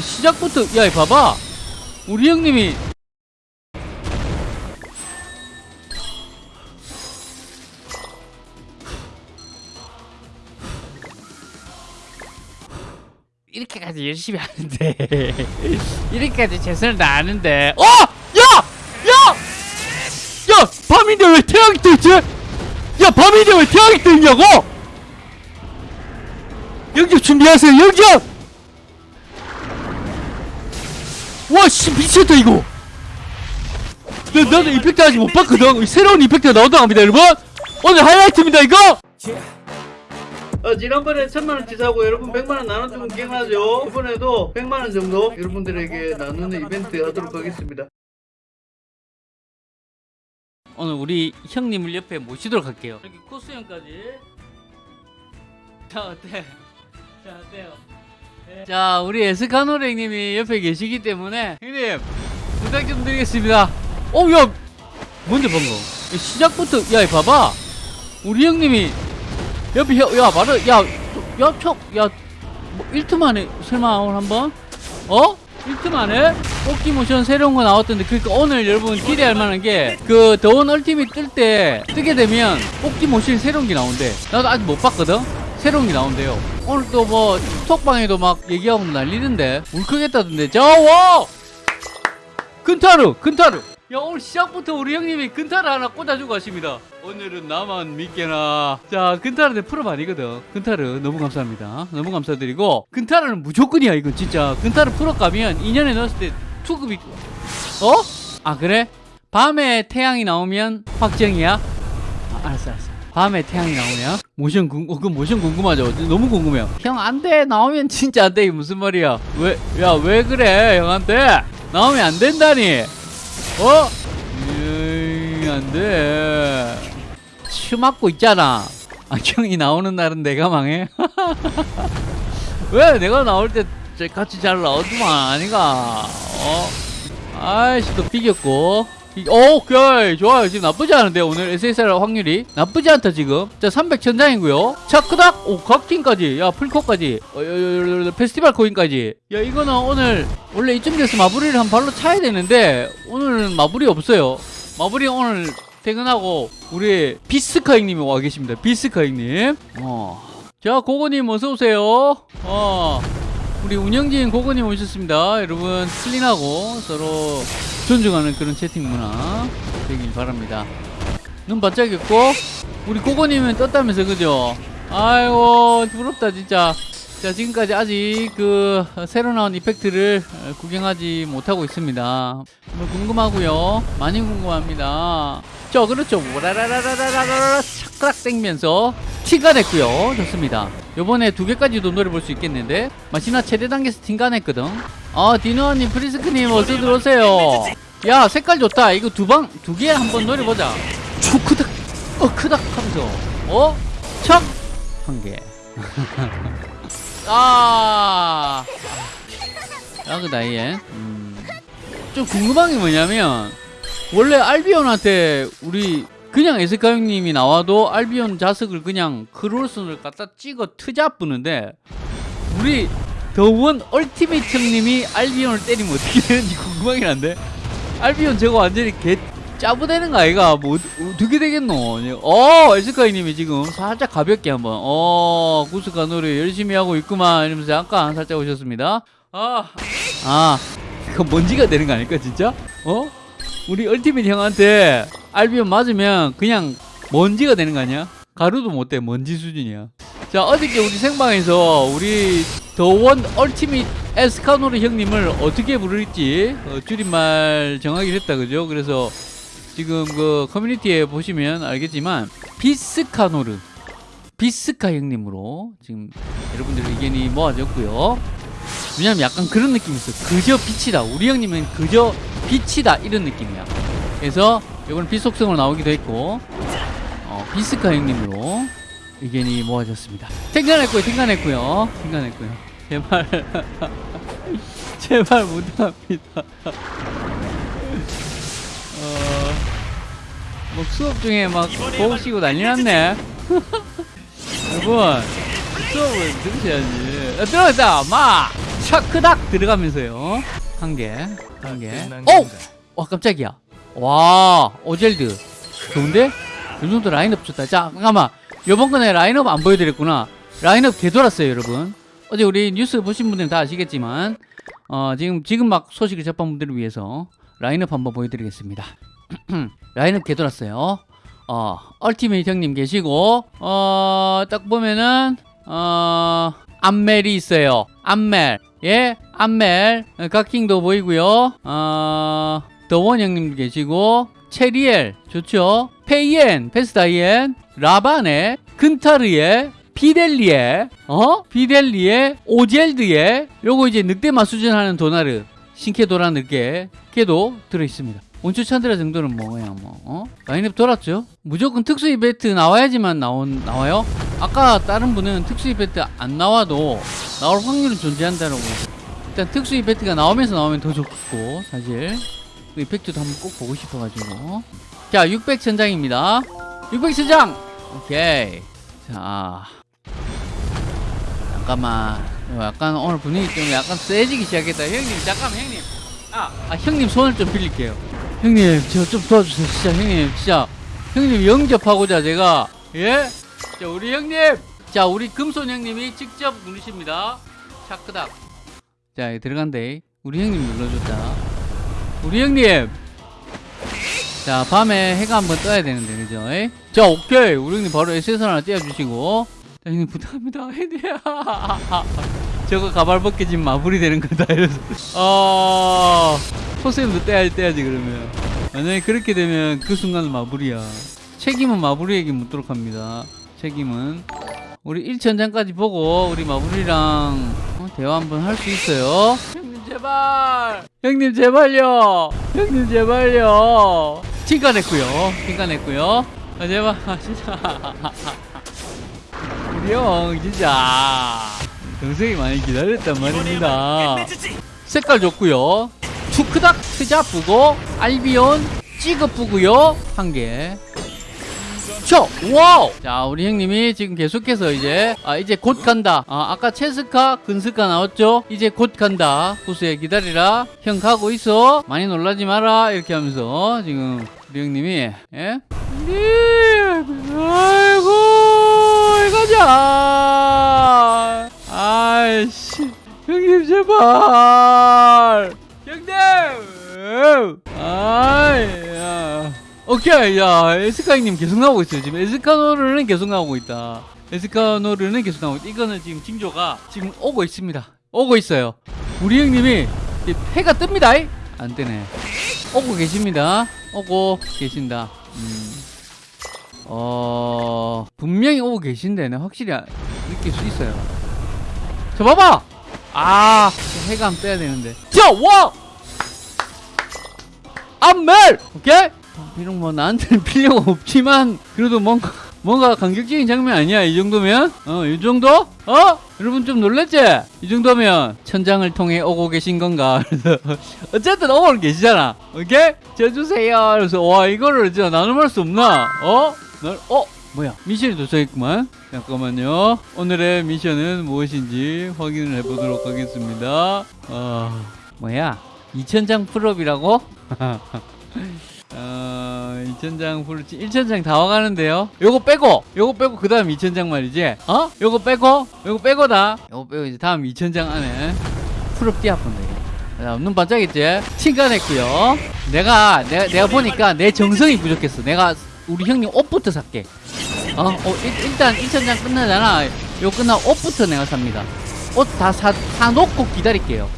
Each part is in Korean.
시작부터 야 봐봐 우리 형님이 이렇게까지 열심히 하는데 이렇게까지 최선을 다하는데 어! 야! 야! 야! 밤인데 왜 태양이 떠있지? 야 밤인데 왜 태양이 떠있냐고! 영접 준비하세요 영접! 와씨 미쳤다 이거. 나, 나도 이펙트 아직 못 봤거든 새로운 이펙트가 나온다고 합니다 여러분. 오늘 하이라이트입니다 이거. 어, 지난번에 천만원 치 사고 여러분 백만원 나눠주면 기억나죠? 이번에도 백만원 정도 여러분들에게 나누는 이벤트 하도록 하겠습니다. 오늘 우리 형님을 옆에 모시도록 할게요. 이렇게 코스 형까지. 자 어때? 자 어때요? 네. 자 우리 에스카노레 형님이 옆에 계시기 때문에 형님 부탁 좀 드리겠습니다. 어야 뭔데 방금? 시작부터 야 봐봐. 우리 형님이 옆에 혀, 야 말을 야야척야 뭐 1트 만에 설마 오늘 한번? 어? 1트 만에 뽑기 모션 새로운 거 나왔던데 그러니까 오늘 여러분 기대할 만한 게 그 더원 얼티밋 뜰 때 뜨게 되면 뽑기 모션 새로운 게 나온대. 나도 아직 못 봤거든 새로운 게 나온대요. 오늘 또 뭐 톡방에도 막 얘기하고 난리던데. 울컥했다던데. 자와! 근타루 근타루. 야 오늘 시작부터 우리 형님이 근타를 하나 꽂아주고 가십니다. 오늘은 나만 믿게나. 자 근타르는 프로 아니거든. 근타르 너무 감사합니다. 너무 감사드리고. 근타르는 무조건이야 이건 진짜. 근타르 프로 가면 2년에 넣었을 때 투급이 어? 아 그래? 밤에 태양이 나오면 확정이야? 아, 알았어 알았어 밤에 태양이 나오면 모션 궁, 어, 그 모션 궁금하죠 너무 궁금해요 형 안 돼 나오면 진짜 안 돼 이게 무슨 말이야 왜 야 왜 그래 형한테 나오면 안 된다니 어? 안 돼. 치 맞고 있잖아. 아, 형이 나오는 날은 내가 망해? 왜 내가 나올 때 같이 잘 나오더만, 아니가? 어? 아이씨, 또 비겼고. 오, 오케이. 좋아요. 지금 나쁘지 않은데, 오늘 SSR 확률이. 나쁘지 않다, 지금. 자, 300 천장이고요. 자, 크닥! 오, 각팀까지. 야, 풀코까지. 어, 페스티벌 코인까지. 야, 이거는 오늘, 원래 이쯤 돼서 마무리를 한 발로 차야 되는데, 오늘은 마무리 없어요. 마무리 오늘 퇴근하고, 우리 비스카 형님이 와 계십니다. 비스카 형님. 어. 자, 고고님 어서오세요. 어. 우리 운영진 고고님 오셨습니다. 여러분, 클린하고 서로 존중하는 그런 채팅 문화 되길 바랍니다. 눈 반짝였고, 우리 고고님은 떴다면서, 그죠? 아이고, 부럽다, 진짜. 자, 지금까지 아직 그 새로 나온 이펙트를 어, 구경하지 못하고 있습니다. 뭐 궁금하고요. 많이 궁금합니다. 저 그렇죠. 와라라라라라라 착락 땡면서 티가 냈고요. 좋습니다. 요번에 두 개까지도 노려볼 수 있겠는데 마시나 최대 단계에서 티가 냈거든. 아 디노아님 프리스크님 어서 들어오세요. 야 색깔 좋다. 이거 두 방 두 개 한번 노려보자. 초 크닥 어 크닥 하면서 어? 척 한 개. 아, 아, 그 나이에. 음. 좀 궁금한 게 뭐냐면, 원래 알비온한테 우리 그냥 에스카 형님이 나와도 알비온 자석을 그냥 크롤슨을 갖다 찍어 트자 뿌는데, 우리 더원 얼티메이트 형님이 알비온을 때리면 어떻게 되는지 궁금하긴 한데, 알비온 저거 완전히 개 짜부되는 거 아이가? 뭐, 어떻- 어떻게 되겠노? 어, 에스카이님이 지금 살짝 가볍게 한번, 어, 구스카 노래 열심히 하고 있구만. 이러면서 약간 살짝 오셨습니다. 아, 아, 이거 먼지가 되는 거 아닐까, 진짜? 어? 우리 얼티밋 형한테 알비온 맞으면 그냥 먼지가 되는 거 아니야? 가루도 못 돼, 먼지 수준이야. 자, 어저께 우리 생방에서 우리 더원 얼티밋 에스카노르 형님을 어떻게 부를지 어, 줄임말 정하기로 했다, 그죠? 그래서 지금 그 커뮤니티에 보시면 알겠지만 비스카노르 비스카 형님으로 지금 여러분들 의견이 모아졌고요. 왜냐면 약간 그런 느낌이 있어. 그저 빛이다. 우리 형님은 그저 빛이다 이런 느낌이야. 그래서 이번 빛 속성으로 나오기도 했고 어, 비스카 형님으로 의견이 모아졌습니다. 생각했고요. 생각했고요. 생각했고요. 제발 제발 부탁합니다. 어, 뭐 수업 중에 막 보시고 난리 났네. 여러분, 수업을 들으셔야지. 어, 들어왔다, 마! 샤크닥 들어가면서요. 한 개, 한 개. 오! 와 깜짝이야. 와 오젤드 좋은데? 이 정도 라인업 좋다. 자 잠깐만. 요번 건에 라인업 안 보여드렸구나. 라인업 되돌았어요 여러분. 어제 우리 뉴스 보신 분들은 다 아시겠지만 어, 지금 지금 막 소식을 접한 분들을 위해서 라인업 한번 보여드리겠습니다. 라인업 개돌았어요. 어, 얼티메이 형님 계시고 어, 딱 보면은 어, 암멜이 있어요. 암멜. 예, 암멜. 어, 각킹도 보이고요. 어, 더원 형님 계시고 체리엘 좋죠. 페이엔, 페스다이엔, 라바네, 근타르에 비델리에, 어? 비델리에, 오젤드에, 요거 이제 늑대 마 수준하는 도나르, 신케도라 늑대, 걔도 들어있습니다. 온초 찬드라 정도는 뭐 그냥 뭐 어? 라인업 돌았죠? 무조건 특수 이벤트 나와야지만 나온 나와요? 아까 다른 분은 특수 이벤트 안 나와도 나올 확률은 존재한다라고. 일단 특수 이벤트가 나오면서 나오면 더 좋겠고 사실. 그 이펙트도 한번 꼭 보고 싶어가지고. 자 600천장입니다. 600천장! 오케이. 자. 잠깐만. 이거 약간 오늘 분위기 때문에 약간 세지기 시작했다. 형님 잠깐만 형님. 아, 아 형님 손을 좀 빌릴게요 형님 저 좀 도와주세요. 진짜 형님 진짜. 형님 영접하고자 제가 예? 자 우리 형님. 자 우리 금손 형님이 직접 누르십니다. 차크닥. 자 들어간대. 우리 형님 눌러줬다. 우리 형님. 자 밤에 해가 한번 떠야 되는데 그죠? 에? 자 오케이. 우리 형님 바로 SS 하나 띄워주시고. 자 형님 부탁합니다. 형님 저거 가발 벗겨지면 마무리 되는 거다. 이래서. 어 포스임도 떼야, 떼야지 그러면. 만약에 그렇게 되면 그 순간은 마무리야. 책임은 마무리에게 묻도록 합니다. 책임은. 우리 1천장까지 보고 우리 어, 대화 한번 할 수 있어요? 형님 제발! 형님 제발요! 형님 제발요! 칭가 냈고요. 칭가 냈고요. 아 제발. 아, 진짜. 우리 형 진짜. 동생이 많이 기다렸단 말입니다. 색깔 좋고요 투크닥 트자 뿌고 알비온 찌그 뿌고요 한개 쳐! 와우! 자, 우리 형님이 지금 계속해서 이제, 아, 이제 곧 간다. 아, 아까 체스카, 근스카 나왔죠? 이제 곧 간다. 구수야, 기다리라. 형 가고 있어. 많이 놀라지 마라. 이렇게 하면서, 지금, 우리 형님이, 예? 형님! 아이고, 이거자! 아이씨. 형님, 제발! 형님! 아이, 야. 오케이 야 에스카이님 계속 나오고 있어요 지금. 에스카노르는 계속 나오고 있다. 에스카노르는 계속 나오고 있다. 이거는 지금 징조가 지금 오고 있습니다. 오고 있어요. 우리 형님이 해가 뜹니다. 안 뜨네. 오고 계십니다. 오고 계신다. 음. 어 분명히 오고 계신데 내 확실히 아- 느낄 수 있어요. 저 봐봐! 아안 빼야 되는데. 자와 암멜! 오케이? 비록 뭐 나한테는 필요가 없지만 그래도 뭔가 뭔가 감격적인 장면 아니야 이 정도면? 어이 정도? 어? 여러분 좀 놀랬지? 이 정도면 천장을 통해 오고 계신 건가? 어쨌든 오고 계시잖아. 오케이? 져주세요. 그래서 와 이거를 진짜 나눔할 수 없나? 어? 널, 어? 뭐야? 미션이 도착했구만. 잠깐만요. 오늘의 미션은 무엇인지 확인을 해보도록 하겠습니다. 어 뭐야 2000장 풀업이라고? 어, 2000장 풀지 1000장 다 와가는데요. 요거 빼고, 요거 빼고 그 다음 2000장 말이지. 어? 요거 빼고, 요거 빼고다. 요거 빼고 이제 다음 2000장 안에 풀업 띄어본다 이게. 자, 눈 반짝했지? 칭간했고요. 내가, 내가, 내가 보니까 내 정성이 부족했어. 내가 우리 형님 옷부터 살게. 어, 어 일, 일단 2000장 끝나잖아. 요 끝나고 옷부터 내가 삽니다. 옷 다 사, 사놓고 기다릴게요.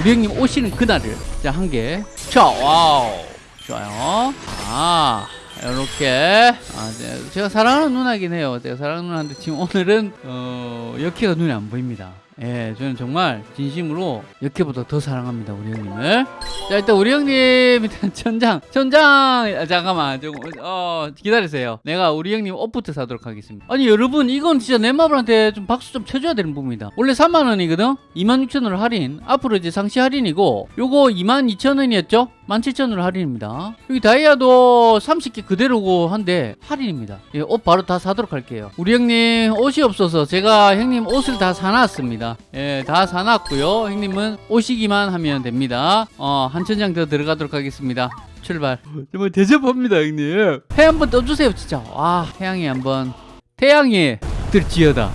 우리 형님 오시는 그날을. 자, 한 개. 자, 와우. 좋아요. 아, 이렇게. 아, 네, 제가 사랑하는 누나긴 해요. 제가 사랑하는 누나인데 지금 오늘은, 어, 역해가 눈에 안 보입니다. 예, 저는 정말 진심으로 역해보다 더 사랑합니다. 우리 형님을. 자, 일단 우리 형님, 일단 천장, 천장, 아, 잠깐만. 좀, 어, 기다리세요. 내가 우리 형님 옷부터 사도록 하겠습니다. 아니, 여러분, 이건 진짜 넷마블한테 좀 박수 좀 쳐줘야 되는 부분이다. 원래 3만원이거든? 26,000원 할인. 앞으로 이제 상시 할인이고, 요거 22,000원이었죠? 17,000원으로 할인입니다. 여기 다이아도 30개 그대로고 한데 할인입니다. 예, 옷 바로 다 사도록 할게요. 우리 형님 옷이 없어서 제가 형님 옷을 다 사놨습니다. 예, 다 사놨고요. 형님은 오시기만 하면 됩니다. 어, 한 천장 더 들어가도록 하겠습니다. 출발. 정말 대접합니다, 형님. 해 한번 떠주세요, 진짜. 와, 태양이 한번. 태양이 들지어다.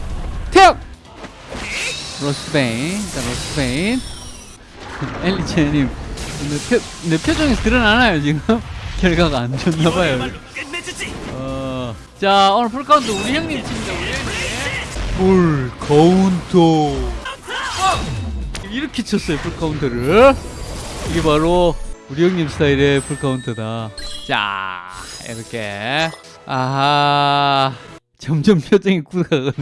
태양! 로스베인. 자, 로스베인. 엘리체님. 내, 표, 내 표정에서 드러나나요, 지금? 결과가 안 좋나봐요. 어. 자, 오늘 풀카운트 우리 형님 팀입니다, 우리 형님. 풀카운트. 이렇게 쳤어요, 풀카운트를. 이게 바로 우리 형님 스타일의 풀카운트다. 자, 이렇게. 아하. 점점 표정이 굳어가는.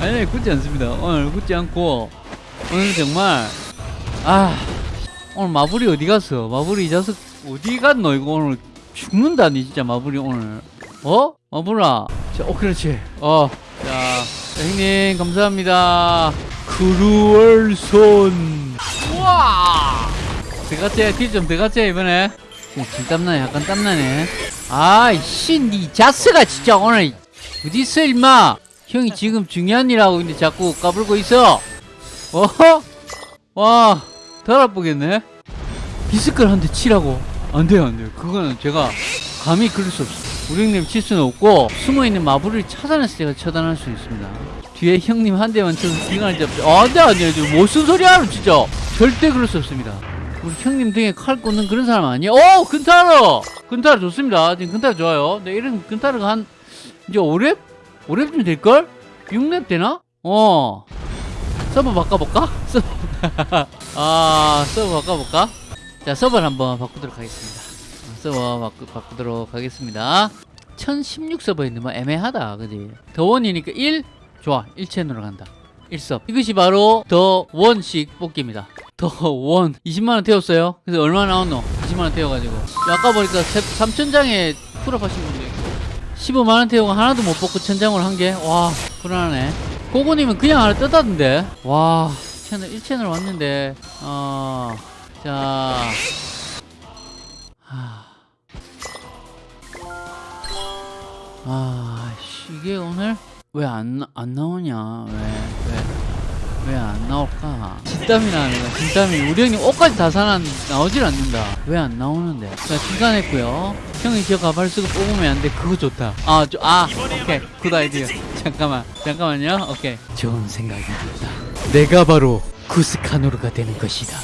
아니, 굳지 않습니다. 오늘 굳지 않고, 오늘 정말, 아, 오늘 마블이 어디 갔어? 마블이 이 자식 어디 갔노? 이거 오늘 죽는다 니, 진짜 마블이 오늘. 어? 마블아. 자, 어, 그렇지. 어, 자, 자, 형님, 감사합니다. 크루얼손. 우와! 들어갔지? 딜좀 들어갔지, 이번에? 지금 진 땀나네, 약간 땀나네. 아이씨, 니 자스가 진짜 오늘 어디 있어, 임마? 형이 지금 중요한 일하고 있는데 자꾸 까불고 있어. 어허? 와, 덜 아프겠네? 비스클 한 대 치라고. 안 돼요, 안 돼요. 그거는 제가 감히 그럴 수 없어. 우리 형님 칠 수는 없고, 숨어있는 마블을 찾아내서 제가 처단할 수 있습니다. 뒤에 형님 한 대만 쳐서 기관을 잡죠. 아, 안 돼, 안 돼. 무슨 소리 하는 진짜. 절대 그럴 수 없습니다. 우리 형님 등에 칼 꽂는 그런 사람 아니에요? 오! 근타르! 근타르 좋습니다. 지금 근타르 좋아요. 근데 이런 근타르가 한, 이제 5렙? 5렙쯤 될걸? 6렙 되나? 어. 서버 바꿔볼까? 서버. 아, 서버 바꿔볼까? 자, 서버를 한번 바꾸도록 하겠습니다. 어, 서버 바꾸, 바꾸도록 하겠습니다. 1016 서버에 있는 뭐 애매하다, 그지? 더원이니까 1? 좋아, 1채널로 간다. 1섭. 이것이 바로 더 원씩 뽑기입니다. 더 원. 20만원 태웠어요. 그래서 얼마 나왔노? 20만원 태워가지고. 아까 보니까 3천장에 풀업하신 분도 있고. 15만원 태우고 하나도 못 뽑고 천장으로 한 개? 와, 불안하네. 고고님은 그냥 하나 떴다던데? 와, 채널, 1채널 왔는데, 어, 자. 하. 아, 씨, 이게 오늘 왜 안 안 나오냐? 왜, 왜, 왜 안 나올까? 진땀이 나는 거야, 진땀이. 우리 형님 옷까지 다 사놨, 나오질 않는다. 왜 안 나오는데? 자, 중간했고요 형이 저 가발 쓰고 뽑으면 안 돼. 그거 좋다. 아, 저, 아, 오케이. good idea. 잠깐만, 잠깐만요. 오케이. 좋은 생각이 든다. 내가 바로 쿠스카노르가 되는 것이다.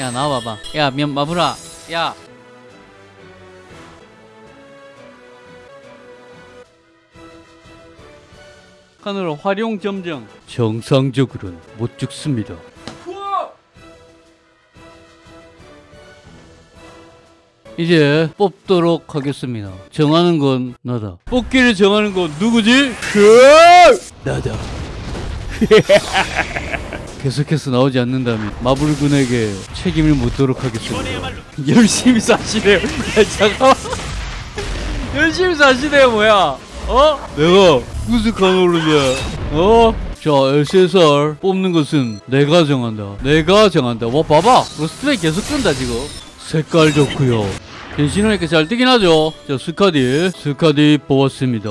야, 나와봐봐. 야, 면, 마브라. 야. 카노르 활용 점정. 정상적으로는 못 죽습니다. 이제 뽑도록 하겠습니다. 정하는 건 나다. 뽑기를 정하는 건 누구지? 그 나다. 계속해서 나오지 않는다면 마블군에게 책임을 묻도록 하겠습니다. 열심히 사시네요. 야, 잠깐만. 열심히 사시네요, 뭐야? 어? 내가 무슨 카놀루냐? 어? 자, SSR 뽑는 것은 내가 정한다. 내가 정한다. 와, 봐봐. 로스트레이 계속 끈다, 지금. 색깔 좋고요 변신하니까 잘 뜨긴 하죠. 자, 스카디. 스카디 뽑았습니다.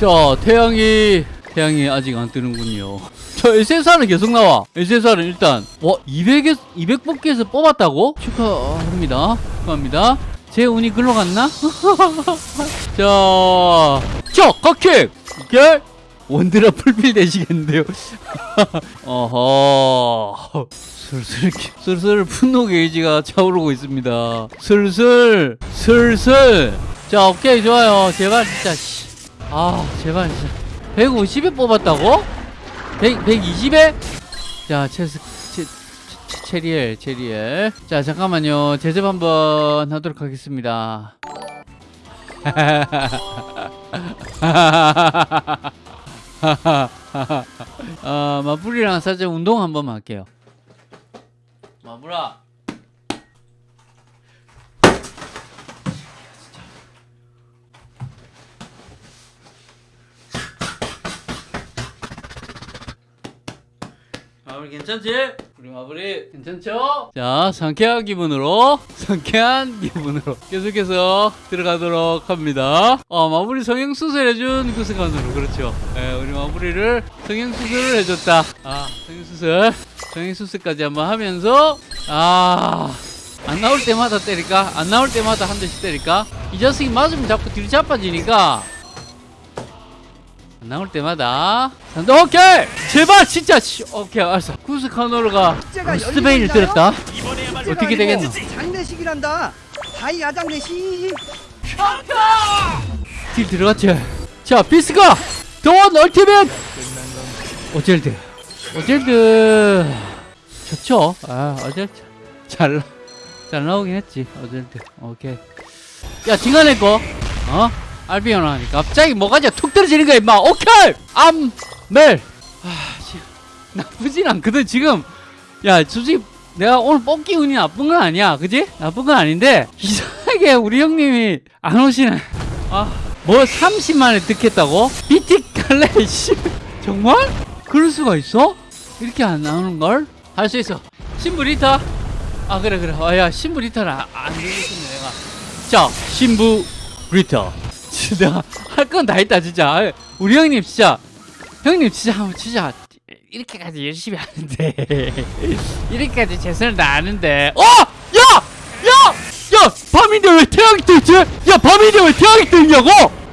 자, 태양이, 태양이 아직 안 뜨는군요. 저 SSR은 계속 나와. SSR은 일단, 와, 200에, 200 뽑기에서 뽑았다고? 축하합니다. 축하합니다. 제 운이 글로 갔나? 자, 자, 각킥! 이게 원드라 풀필 되시겠는데요? 어허. 슬슬, 슬슬 분노 게이지가 차오르고 있습니다. 슬슬, 슬슬. 자, 오케이, 좋아요. 제발, 진짜, 씨. 아, 제발, 진짜. 150에 뽑았다고? 100, 120에? 자, 체스, 체리엘, 체리엘. 자, 잠깐만요. 제접 한번 하도록 하겠습니다. 아, 마블이랑 살짝 운동 한 번만 할게요. 마블아. 마블 괜찮지? 마무리 괜찮죠? 자 상쾌한 기분으로 상쾌한 기분으로 계속해서 들어가도록 합니다 어 마무리 성형수술 해준 그 순간으로 그렇죠 예, 우리 마무리를 성형수술을 해줬다 아 성형수술 성형수술까지 한번 하면서 아 안 나올 때마다 때릴까? 안 나올 때마다 한 대씩 때릴까? 이 자식이 맞으면 자꾸 뒤로 자빠지니까 안 나올 때마다. 오케이! 제발 진짜 씨, 오케이 알았어. 쿠스카노르가 스페인을? 때렸다. 어떻게 되겠노? 장례식이란다. 다이 야장례식. 딜 들어갔지 자 비스가 돈 얼티밋 어젤드. 어젤드. 좋죠? 아 어젤드. 잘, 잘 나오긴 했지 어젤드. 오케이. 야 지간에 거 어? 알비온 하니까 갑자기 뭐가지 툭 떨어지는 거야 임마. 오케이! 암멜. 아 씨, 나쁘진 않거든 지금. 야 솔직히 내가 오늘 뽑기 운이 나쁜 건 아니야. 그지? 나쁜 건 아닌데 이상하게 우리 형님이 안 오시네. 아뭐 30만에 득했다고? 비틱 갈래 씨. 정말? 그럴 수가 있어? 이렇게 안 나오는 걸? 할 수 있어. 신부 리타. 아 그래 그래. 아야 신부 리타는 안, 안 되겠네 내가. 자 신부 리타 진짜 할 건 다 했다 진짜 아, 우리 형님 진짜 형님 진짜 한번 진짜 이렇게까지 열심히 하는데 이렇게까지 최선을 다하는데 어! 야! 야! 야! 밤인데 왜 태양이 떠있지? 야 밤인데 왜 태양이 떠있냐고!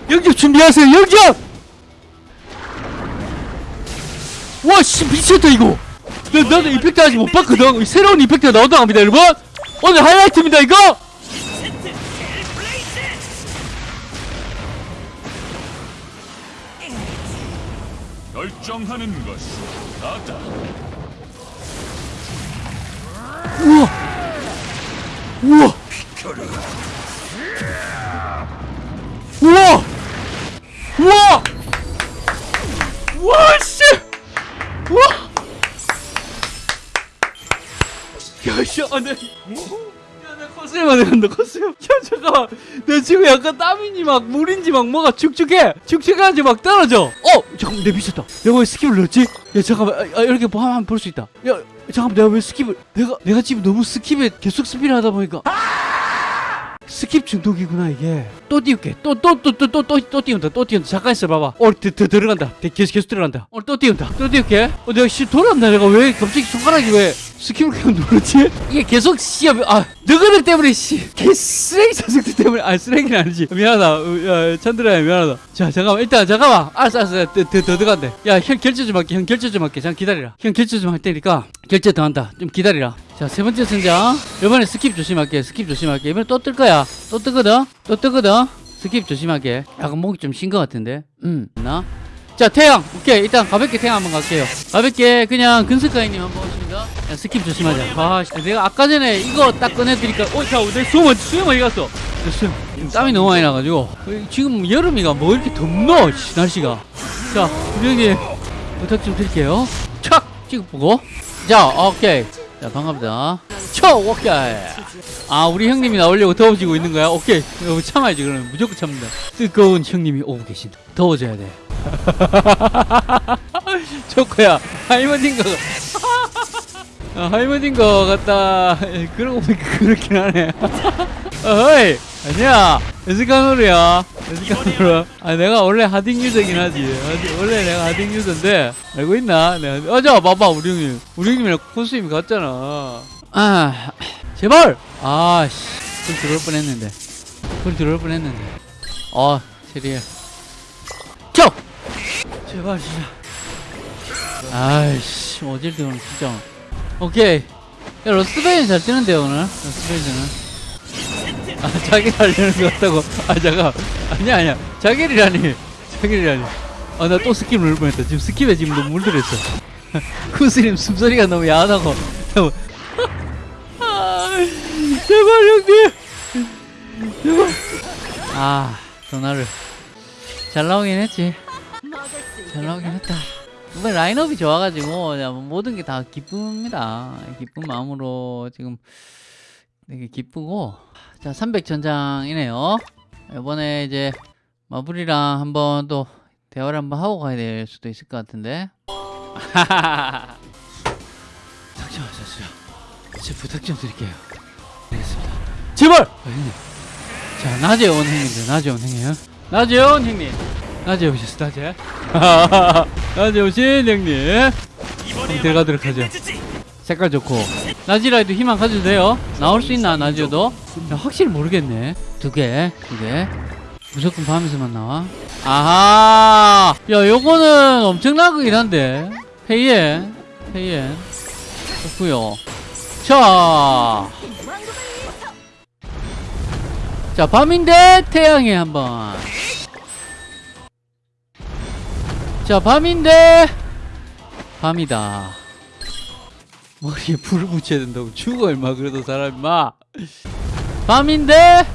영접 준비하세요 영접! 와 씨 미쳤다 이거 나, 나도 이펙트 아직 못 봤거든 새로운 이펙트가 나온다고 합니다 여러분 오늘 하이라이트입니다 이거 결정하는 것이 나다. 우와! 우와! 우와! 우와! 우와 씨! 우와! 야씨 안돼 야나 코스염 안돼 간다 코스염 야 잠깐만. 나 지금 약간 땀인지 막 물인지 막 뭐가 축축해? 축축한지 막 떨어져. 어 잠깐만 내 미쳤다. 내가 왜 스킵을 넣었지? 야 잠깐만. 아, 아, 이렇게 뭐 하면 볼 수 있다. 야 잠깐만 내가 왜 스킵을 내가 내가 지금 너무 스킵에 계속 스피를 하다 보니까 스킵 중독이구나 이게. 또 띄울게. 또또또 또 또 또 또 띄운다. 또 띄운다. 잠깐 있어 봐봐 어 드, 드, 들어간다. 드, 계속 계속 들어간다. 어또 띄운다. 또 띄울게. 어 내가 씨 돌았나? 내가 왜 갑자기 손가락이 왜 스킵을 그냥 누르지? 이게 계속 씨아 너희들 때문에 씨개 쓰레기 자식들 때문에. 아 쓰레기는 아니지. 미안하다. 어, 야, 찬드라야 미안하다. 자 잠깐만. 일단 잠깐만. 알았어 알았어. 더, 더, 더 들어간대. 야 형 결제 좀 할게. 형 결제 좀 할게. 잠깐 기다리라. 형 결제 좀 할 테니까 결제 더 한다. 좀 기다리라. 자 세 번째 승장. 이번에 스킵 조심할게. 스킵 조심할게. 이번에 또 뜰 거야 또 뜨거든? 또 뜨거든? 스킵 조심하게. 약간 목이 좀 쉰 것 같은데? 음나? 자 태양! 오케이 일단 가볍게 태양 한번 갈게요. 가볍게 그냥 근스카이님 한번 오십니다. 야, 스킵 조심하자. 아 씨, 내가 아까 전에 이거 딱 꺼내드니까 어자내 수영 수영 어디 갔어. 내 수영 땀이 너무 많이 나가지고. 어, 지금 여름이가 뭐 이렇게 덥노 씨, 날씨가. 자 형님 부탁 좀 드릴게요. 착 찍어 보고. 자 오케이 자 반갑다. 쳐 오케이. 아 우리 형님이 나오려고 더워지고 있는 거야? 오케이. 참아야지 그러면. 무조건 참는다. 뜨거운 형님이 오고 계신다. 더워져야 돼. 좋고야 할머니인 거 아, 할머니인 거 같다. 예, 그러고 보니까 그렇긴 하네. 어이 아니야 에스카노르야. 에스카노르 아 내가 원래 하딩 유저긴 하지. 원래 내가 하딩 유저인데 알고 있나? 내가 어저 봐봐 우리 형님. 우리 형님이랑 코스임이 같잖아. 아 제발! 아씨. 불 들어올 뻔했는데. 불 들어올 뻔했는데. 어 체리에 켜 제발 진짜. 아이씨 어딜 오늘 진짜. 오케이. 야 러스베인 잘 뜨는데 오늘? 러스베인은 아 자기 하려는 것 같다고. 아 잠깐. 아니야 아니야. 자기리라니. 자기리라니. 아 나 또 스킵 누를 뻔했다. 지금 스킵에 지금 너무 물들었어. 쿠스님 숨소리가 너무 야하다고. 아, 제발 형님. 제발. 아 전화를. 잘 나오긴 했지. 잘 나오긴 했다. 이번 라인업이 좋아가지고 모든 게 다 기쁩니다. 기쁜 마음으로 지금 되게 기쁘고 자 300전장이네요 이번에 이제 마블이랑 한번 또 대화를 한번 하고 가야 될 수도 있을 것 같은데 자, 자, 자. 제 부탁 좀 드릴게요. 알겠습니다. 제발! 아, 형님. 자, 낮에 온 형님들, 낮에 온 형님. 낮에 온 형님. 낮에 오셨어, 낮에. 낮에 오신 형님. 들어가도록 하죠. 색깔 좋고. 나지라이도 희망 가져도 돼요? 나올 수 있나, 나지도? 야, 확실히 모르겠네. 두 개, 두 개. 무조건 밤에서만 나와. 아하! 야, 요거는 엄청나긴 한데. 페이엔, 페이엔. 좋고요 자. 자, 밤인데 태양에 한번. 자, 밤인데 밤이다. 머리에 불을 붙여야 된다고 죽어 얼마 그래도 사람 마. 밤인데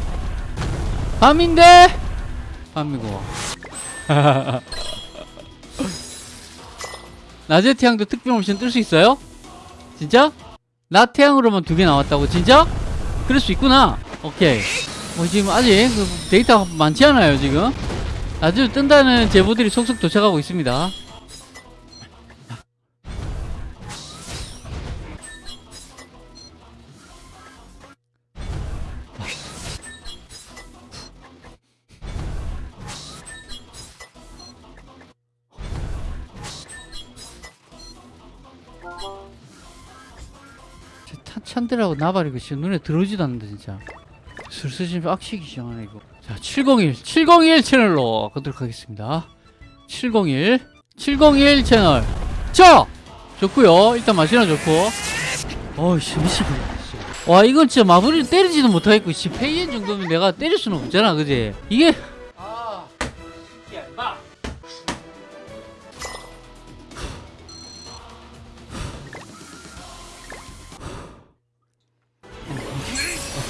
밤인데 밤이고. 낮에 태양도 특별 옵션 뜰 수 있어요? 진짜? 낮 태양으로만 두 개 나왔다고 진짜? 그럴 수 있구나. 오케이. 뭐 지금 아직 그 데이터가 많지 않아요 지금. 낮에 뜬다는 제보들이 속속 도착하고 있습니다. 탄, 찬들하고 나발이고 진짜 눈에 들어오지도 않는다 진짜. 슬슬 좀 빡치기 시작하네 이거. 자 701, 701 채널로 가도록 하겠습니다. 701 701 채널. 자! 좋고요. 일단 맛이나 좋고. 어이씨 미치겠네 와 이건 진짜 마블을 때리지도 못하겠고 씨 페이엔 정도면 내가 때릴 수는 없잖아 그지? 이게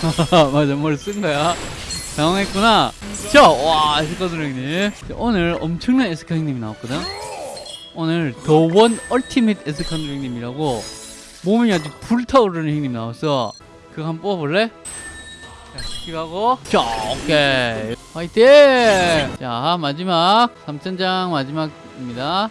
맞아 뭘쓴 거야? 당황했구나. 자와 에스카드 형님. 오늘 엄청난 에스카 형님이 나왔거든? 오늘 the one ultimate 에스카드 형님이라고 몸이 아주 불타오르는 형님 나왔어. 그거 한번 뽑아볼래? 자 스킵하고. 자 오케이. 화이팅! 자 마지막 3천장 마지막입니다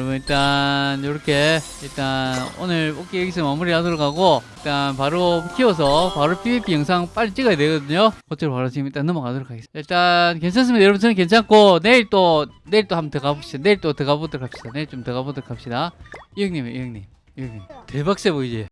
여러분 일단 이렇게 일단 오늘 뽑기 여기서 마무리하도록 하고 일단 바로 키워서 바로 PVP 영상 빨리 찍어야 되거든요. 그쪽으로 바로 지금 일단 넘어가도록 하겠습니다. 일단 괜찮습니다. 여러분 저는 괜찮고 내일 또 내일 또 한번 더 가봅시다. 내일 또 더 가보도록 합시다. 내일 좀 더 가보도록 합시다. 이 형님 이 형님. 이 형님. 대박 세 보이지